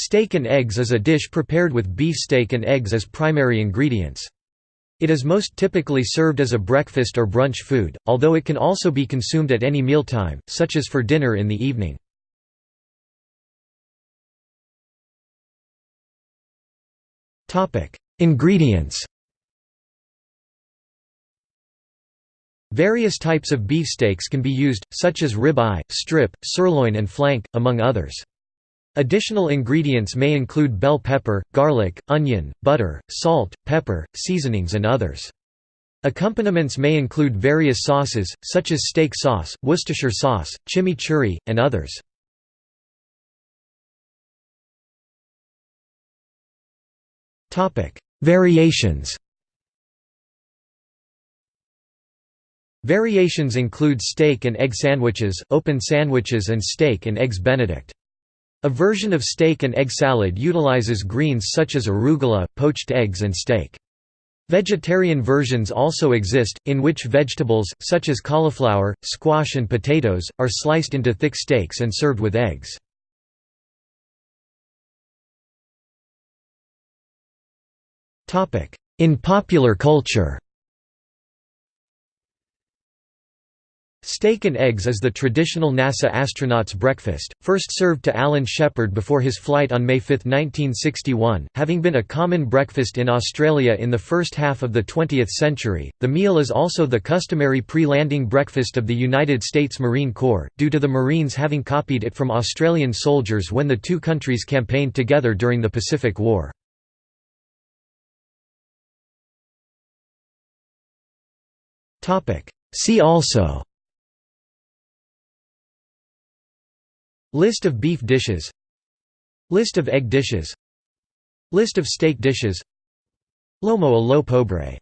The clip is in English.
Steak and eggs is a dish prepared with beef steak and eggs as primary ingredients. It is most typically served as a breakfast or brunch food, although it can also be consumed at any mealtime, such as for dinner in the evening. Ingredients Various types of beefsteaks can be used, such as ribeye, strip, sirloin and flank, among others. Additional ingredients may include bell pepper, garlic, onion, butter, salt, pepper, seasonings and others. Accompaniments may include various sauces, such as steak sauce, Worcestershire sauce, chimichurri, and others. Variations Variations include steak and egg sandwiches, open sandwiches and steak and eggs benedict. A version of steak and egg salad utilizes greens such as arugula, poached eggs and steak. Vegetarian versions also exist, in which vegetables, such as cauliflower, squash and potatoes, are sliced into thick steaks and served with eggs. In popular culture Steak and eggs is the traditional NASA astronaut's breakfast, first served to Alan Shepard before his flight on May 5, 1961. Having been a common breakfast in Australia in the first half of the 20th century, the meal is also the customary pre-landing breakfast of the United States Marine Corps, due to the Marines having copied it from Australian soldiers when the two countries campaigned together during the Pacific War. See also List of beef dishes. List of egg dishes. List of steak dishes. Lomo a lo pobre